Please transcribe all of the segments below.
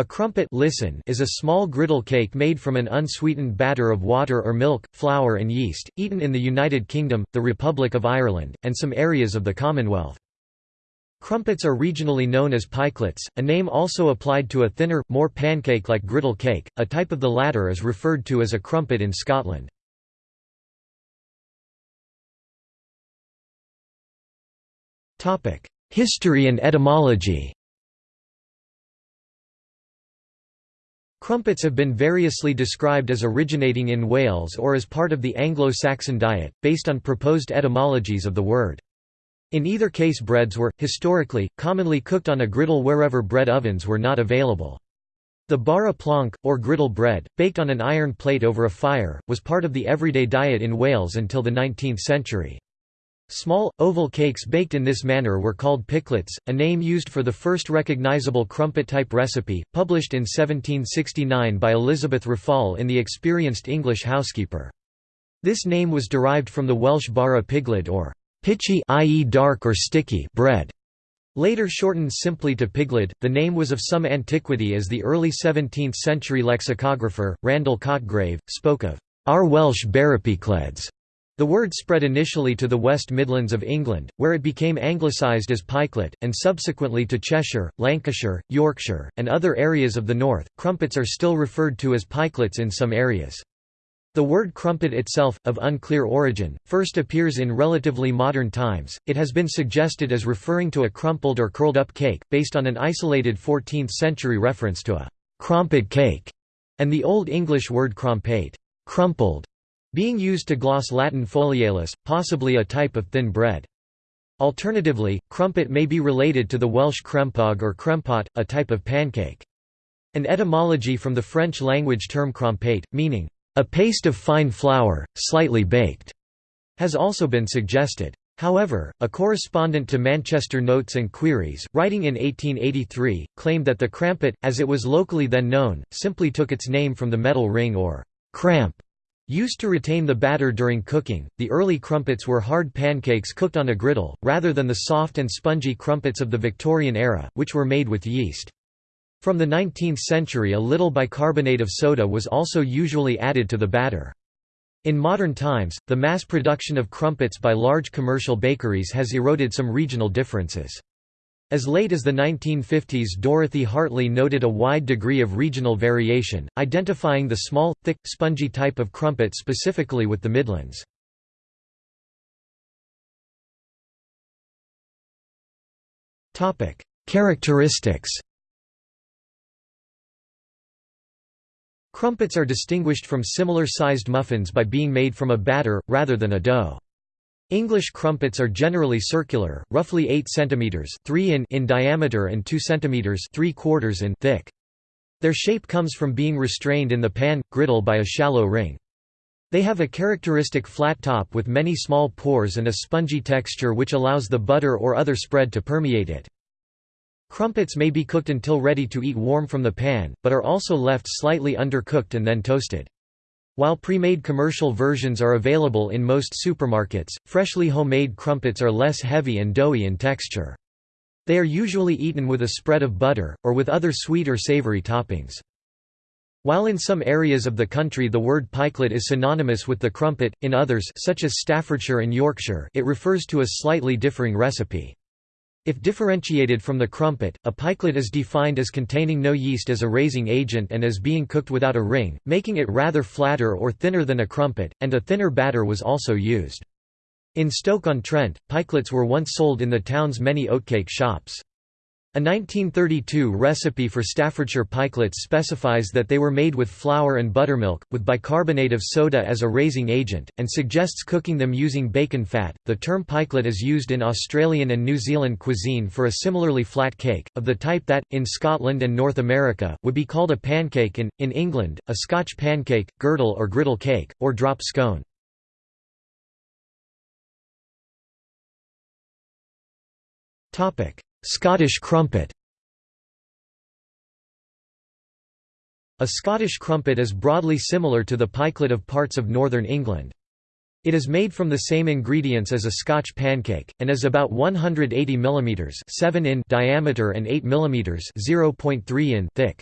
A crumpet listen is a small griddle cake made from an unsweetened batter of water or milk, flour and yeast, eaten in the United Kingdom, the Republic of Ireland, and some areas of the Commonwealth. Crumpets are regionally known as pikelets, a name also applied to a thinner, more pancake-like griddle cake, a type of the latter is referred to as a crumpet in Scotland. History and etymology Crumpets have been variously described as originating in Wales or as part of the Anglo-Saxon diet, based on proposed etymologies of the word. In either case breads were, historically, commonly cooked on a griddle wherever bread ovens were not available. The bara planc, or griddle bread, baked on an iron plate over a fire, was part of the everyday diet in Wales until the 19th century. Small, oval cakes baked in this manner were called pikelets, a name used for the first recognizable crumpet-type recipe, published in 1769 by Elizabeth Raffald in The Experienced English Housekeeper. This name was derived from the Welsh bara pyglyd or pitchy i.e. dark or sticky bread. Later shortened simply to pyglyd, the name was of some antiquity as the early 17th-century lexicographer, Randle Cotgrave, spoke of our Welsh barrapycledes the word spread initially to the West Midlands of England, where it became anglicised as pikelet, and subsequently to Cheshire, Lancashire, Yorkshire, and other areas of the north. Crumpets are still referred to as pikelets in some areas. The word crumpet itself, of unclear origin, first appears in relatively modern times. It has been suggested as referring to a crumpled or curled up cake, based on an isolated 14th century reference to a crumpet cake, and the Old English word crompeht, crumpled, being used to gloss Latin folialis, possibly a type of thin bread. Alternatively, crumpet may be related to the Welsh crempog or crempot, a type of pancake. An etymology from the French language term crompate, meaning, a paste of fine flour, slightly baked, has also been suggested. However, a correspondent to Manchester Notes and Queries, writing in 1883, claimed that the crampet, as it was locally then known, simply took its name from the metal ring or cramp Used to retain the batter during cooking, the early crumpets were hard pancakes cooked on a griddle, rather than the soft and spongy crumpets of the Victorian era, which were made with yeast. From the 19th century a little bicarbonate of soda was also usually added to the batter. In modern times, the mass production of crumpets by large commercial bakeries has eroded some regional differences. As late as the 1950s Dorothy Hartley noted a wide degree of regional variation, identifying the small, thick, spongy type of crumpet specifically with the Midlands. Characteristics Crumpets are distinguished from similar-sized muffins by being made from a batter, rather than a dough. English crumpets are generally circular, roughly 8 cm 3 in, in diameter and 2 cm 3 quarters in thick. Their shape comes from being restrained in the pan, griddle by a shallow ring. They have a characteristic flat top with many small pores and a spongy texture which allows the butter or other spread to permeate it. Crumpets may be cooked until ready to eat warm from the pan, but are also left slightly undercooked and then toasted. While pre-made commercial versions are available in most supermarkets, freshly homemade crumpets are less heavy and doughy in texture. They are usually eaten with a spread of butter, or with other sweet or savory toppings. While in some areas of the country the word pikelet is synonymous with the crumpet, in others such as Staffordshire and Yorkshire it refers to a slightly differing recipe. If differentiated from the crumpet, a pikelet is defined as containing no yeast as a raising agent and as being cooked without a ring, making it rather flatter or thinner than a crumpet, and a thinner batter was also used. In Stoke-on-Trent, pikelets were once sold in the town's many oatcake shops. A 1932 recipe for Staffordshire pikelets specifies that they were made with flour and buttermilk, with bicarbonate of soda as a raising agent, and suggests cooking them using bacon fat. The term pikelet is used in Australian and New Zealand cuisine for a similarly flat cake, of the type that, in Scotland and North America, would be called a pancake and, in England, a Scotch pancake, girdle or griddle cake, or drop scone. Topic. Scottish crumpet A Scottish crumpet is broadly similar to the pikelet of parts of northern England. It is made from the same ingredients as a Scotch pancake, and is about 180 mm 7 in diameter and 8 mm 0.3 in thick.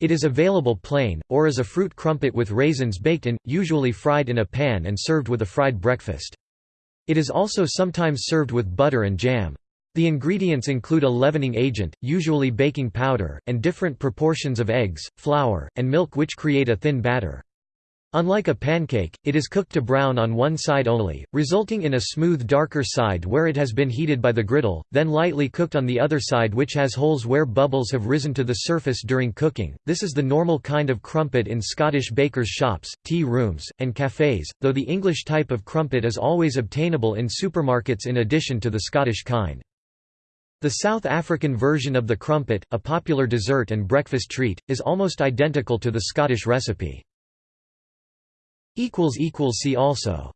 It is available plain, or as a fruit crumpet with raisins baked in, usually fried in a pan and served with a fried breakfast. It is also sometimes served with butter and jam. The ingredients include a leavening agent, usually baking powder, and different proportions of eggs, flour, and milk which create a thin batter. Unlike a pancake, it is cooked to brown on one side only, resulting in a smooth darker side where it has been heated by the griddle, then lightly cooked on the other side which has holes where bubbles have risen to the surface during cooking. This is the normal kind of crumpet in Scottish bakers' shops, tea rooms, and cafes, though the English type of crumpet is always obtainable in supermarkets in addition to the Scottish kind. The South African version of the crumpet, a popular dessert and breakfast treat, is almost identical to the Scottish recipe. See also